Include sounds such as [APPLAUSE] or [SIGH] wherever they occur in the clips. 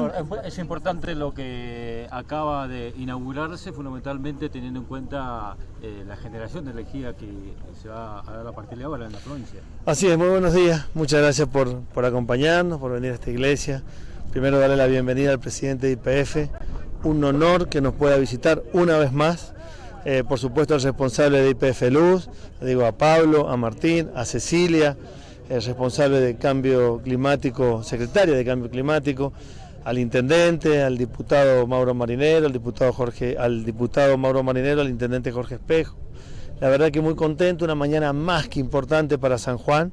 Bien. Es importante lo que acaba de inaugurarse, fundamentalmente teniendo en cuenta eh, la generación de energía que se va a dar a partir de ahora en la provincia. Así es, muy buenos días. Muchas gracias por, por acompañarnos, por venir a esta iglesia. Primero darle la bienvenida al presidente de IPF. Un honor que nos pueda visitar una vez más. Eh, por supuesto, al responsable de IPF Luz, digo a Pablo, a Martín, a Cecilia, el responsable de cambio climático, secretaria de cambio climático, al intendente, al diputado Mauro Marinero, al diputado Jorge, al diputado Mauro Marinero, al intendente Jorge Espejo. La verdad que muy contento, una mañana más que importante para San Juan.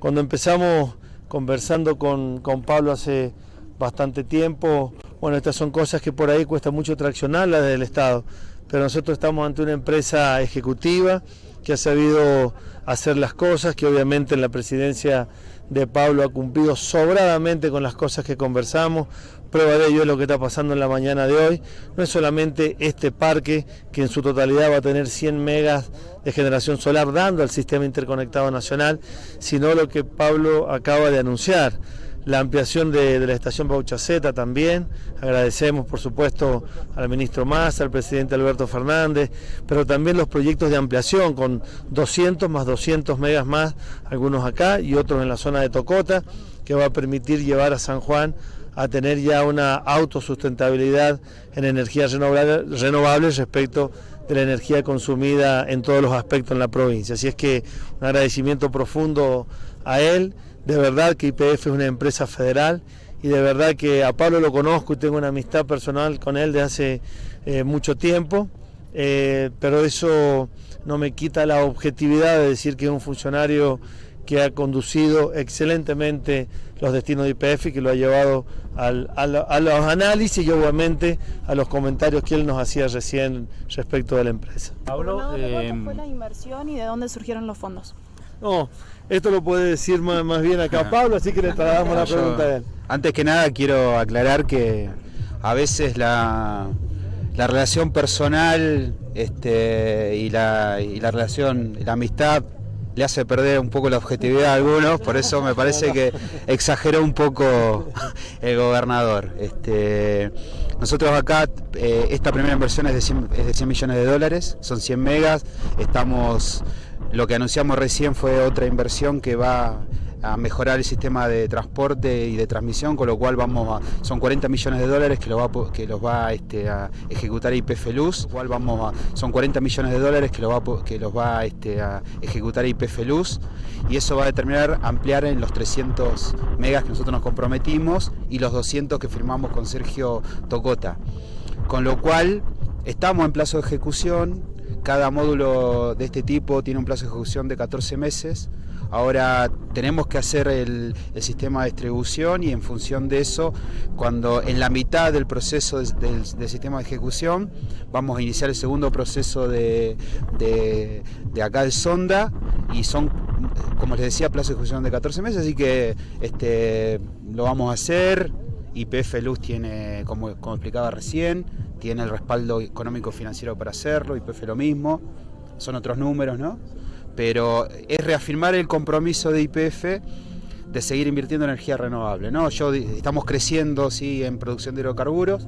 Cuando empezamos conversando con, con Pablo hace bastante tiempo, bueno, estas son cosas que por ahí cuesta mucho traccionarlas desde el Estado, pero nosotros estamos ante una empresa ejecutiva que ha sabido hacer las cosas, que obviamente en la presidencia de Pablo ha cumplido sobradamente con las cosas que conversamos. Prueba de ello es lo que está pasando en la mañana de hoy. No es solamente este parque que en su totalidad va a tener 100 megas de generación solar dando al sistema interconectado nacional, sino lo que Pablo acaba de anunciar la ampliación de, la estación Bauchaceta también. Agradecemos, por supuesto, al ministro Massa, al presidente Alberto Fernández, pero también los proyectos de ampliación con 200 más 200 megas más, algunos acá y otros en la zona de Tocota, que va a permitir llevar a San Juan a tener ya una autosustentabilidad en energías renovables respecto de la energía consumida en todos los aspectos en la provincia. Así es que un agradecimiento profundo a él de verdad que IPF es una empresa federal y de verdad que a Pablo lo conozco y tengo una amistad personal con él de hace eh, mucho tiempo, eh, pero eso no me quita la objetividad de decir que es un funcionario que ha conducido excelentemente los destinos de IPF y que lo ha llevado a, los análisis y obviamente a los comentarios que él nos hacía recién respecto de la empresa. Pablo, ¿de fue la inversión y de dónde surgieron los fondos? No, esto lo puede decir más, bien acá Pablo, así que le trasladamos la pregunta a él. Antes que nada quiero aclarar que a veces la, relación personal este, y, la, y la relación, la amistad le hace perder un poco la objetividad a algunos, por eso me parece que exageró un poco [LAUGHS] el gobernador. Este, nosotros acá, eh, esta primera inversión es de, 100, es de 100 millones de dólares, son 100 megas, estamos lo que anunciamos recién fue otra inversión que va a mejorar el sistema de transporte y de transmisión, con lo cual vamos a, son 40 millones de dólares que, lo va, que los va este, a ejecutar IPF Luz, cual vamos a, son 40 millones de dólares que, lo va, que los va este, a ejecutar IPF Luz y eso va a determinar ampliar en los 300 megas que nosotros nos comprometimos y los 200 que firmamos con Sergio Tocota. Con lo cual estamos en plazo de ejecución, cada módulo de este tipo tiene un plazo de ejecución de 14 meses. Ahora tenemos que hacer el, sistema de distribución y en función de eso, cuando en la mitad del proceso del, sistema de ejecución, vamos a iniciar el segundo proceso de, acá de sonda y son, como les decía, plazo de ejecución de 14 meses, así que este, lo vamos a hacer. YPF Luz tiene, como, explicaba recién, tiene el respaldo económico financiero para hacerlo, YPF lo mismo, son otros números, ¿no? Pero es reafirmar el compromiso de YPF de seguir invirtiendo en energía renovable, ¿no? Yo, estamos creciendo, sí, en producción de hidrocarburos,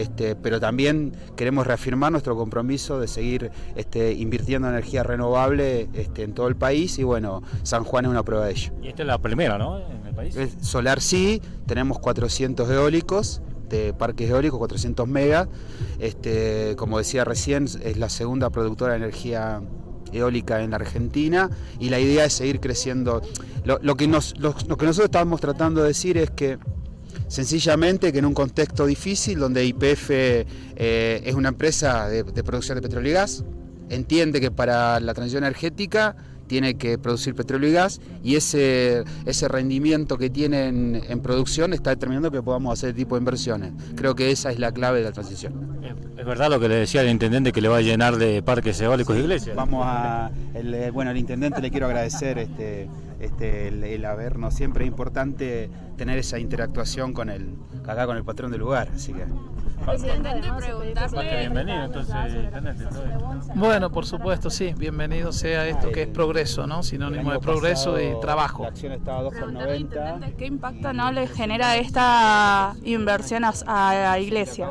este, pero también queremos reafirmar nuestro compromiso de seguir este, invirtiendo en energía renovable este, en todo el país y bueno, San Juan es una prueba de ello. Y esta es la primera, ¿no? En el país. Solar sí, tenemos 400 eólicos, de parques eólicos, 400 megas. Este, como decía recién, es la segunda productora de energía eólica en la Argentina y la idea es seguir creciendo. Lo, que, nos, lo, que nosotros estamos tratando de decir es que sencillamente que en un contexto difícil donde IPF eh, es una empresa de, de producción de petróleo y gas, entiende que para la transición energética tiene que producir petróleo y gas y ese, ese rendimiento que tienen en producción está determinando que podamos hacer tipo de inversiones. Creo que esa es la clave de la transición. Es verdad lo que le decía el intendente que le va a llenar de parques eólicos y iglesias. Vamos a, el, eh, bueno, al intendente le quiero agradecer este, este, el, el habernos siempre es importante tener esa interactuación con el, acá con el patrón del lugar, así que bienvenido, entonces. Bueno, por supuesto, sí. Bienvenido sea esto que es progreso, ¿no? Sinónimo de progreso y trabajo. La acción estaba a Preguntarle, 2,90. intendente, ¿Qué impacto no le genera esta inversión a, a la iglesia?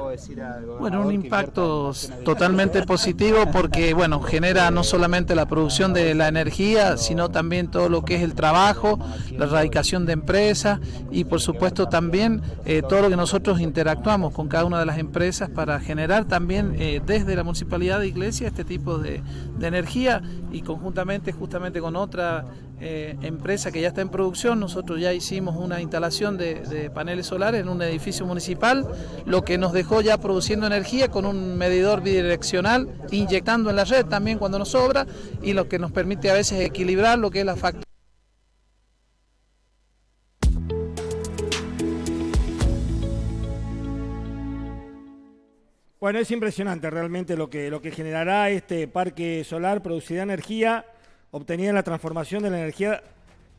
Bueno, un impacto totalmente positivo porque, bueno, genera no solamente la producción de la energía, sino también todo lo que es el trabajo, la erradicación de empresas y, por supuesto, también eh, todo lo que nosotros interactuamos con cada una de las empresas para generar también eh, desde la Municipalidad de Iglesia este tipo de, de energía y conjuntamente, justamente con otra eh, empresa que ya está en producción, nosotros ya hicimos una instalación de, de paneles solares en un edificio municipal, lo que nos dejó ya produciendo energía con un medidor bidireccional, inyectando en la red también cuando nos sobra y lo que nos permite a veces equilibrar lo que es la factura. Bueno, es impresionante realmente lo que, lo que generará este parque solar, producirá energía obtenida en la transformación de la energía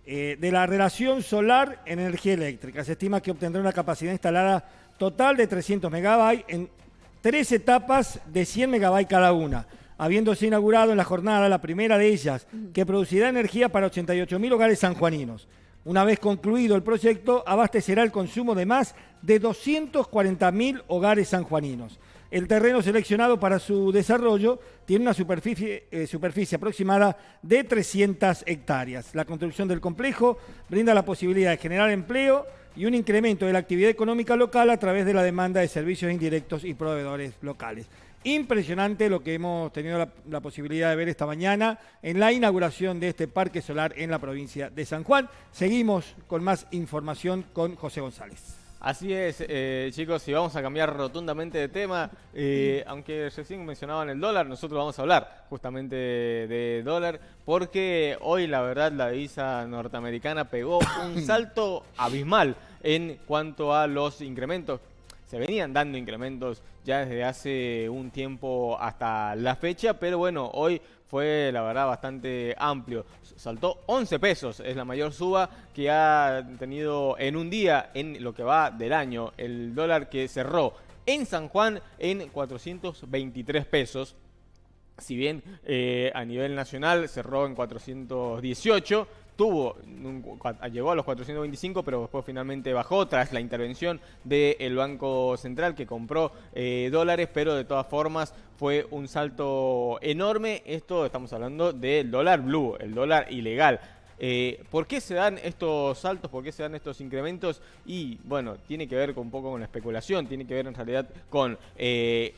eh, de la relación solar en energía eléctrica. Se estima que obtendrá una capacidad instalada total de 300 megabytes en tres etapas de 100 megabytes cada una, habiéndose inaugurado en la jornada la primera de ellas, que producirá energía para 88.000 hogares sanjuaninos. Una vez concluido el proyecto, abastecerá el consumo de más de 240.000 hogares sanjuaninos. El terreno seleccionado para su desarrollo tiene una superficie, eh, aproximada de 300 hectáreas. La construcción del complejo brinda la posibilidad de generar empleo y un incremento de la actividad económica local a través de la demanda de servicios indirectos y proveedores locales. Impresionante lo que hemos tenido la posibilidad de ver esta mañana en la inauguración de este parque solar en la provincia de San Juan. Seguimos con más información con José González. Así es, eh, chicos, y vamos a cambiar rotundamente de tema, eh, aunque recién mencionaban el dólar, nosotros vamos a hablar justamente de dólar, porque hoy la verdad la divisa norteamericana pegó un [COUGHS] salto abismal en cuanto a los incrementos. Se venían dando incrementos ya desde hace un tiempo hasta la fecha, pero bueno, hoy fue la verdad bastante amplio. Saltó 11 pesos, es la mayor suba que ha tenido en un día en lo que va del año. El dólar que cerró en San Juan en 423 pesos. Si bien eh, a nivel nacional cerró en 418, tuvo, un- llegó a los 425, pero después finalmente bajó tras la intervención del Banco Central que compró eh, dólares, pero de todas formas fue un salto enorme. Esto estamos hablando del dólar blue, el dólar ilegal. Eh, ¿Por qué se dan estos saltos? ¿Por qué se dan estos incrementos? Y bueno, tiene que ver un poco con la especulación, tiene que ver en realidad con eh,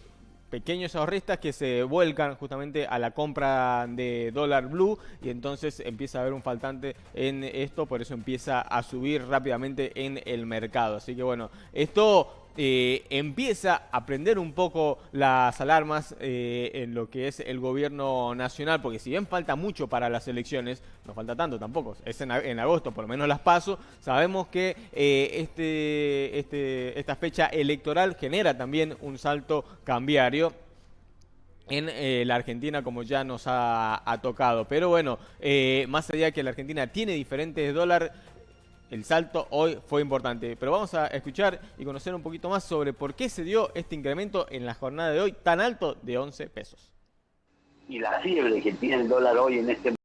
pequeños ahorristas que se vuelcan justamente a la compra de dólar blue y entonces empieza a haber un faltante en esto, por eso empieza a subir rápidamente en el mercado. Así que bueno, esto eh, empieza a prender un poco las alarmas eh, en lo que es el gobierno nacional, porque si bien falta mucho para las elecciones, no falta tanto tampoco, es en, agosto, por lo menos las paso, sabemos que eh, este, este, esta fecha electoral genera también un salto cambiario en la Argentina como ya nos ha, tocado. Pero bueno, más allá de que la Argentina tiene diferentes dólares, el salto hoy fue importante. Pero vamos a escuchar y conocer un poquito más sobre por qué se dio este incremento en la jornada de hoy tan alto de 11 pesos. y la fiebre que tiene el dólar hoy en este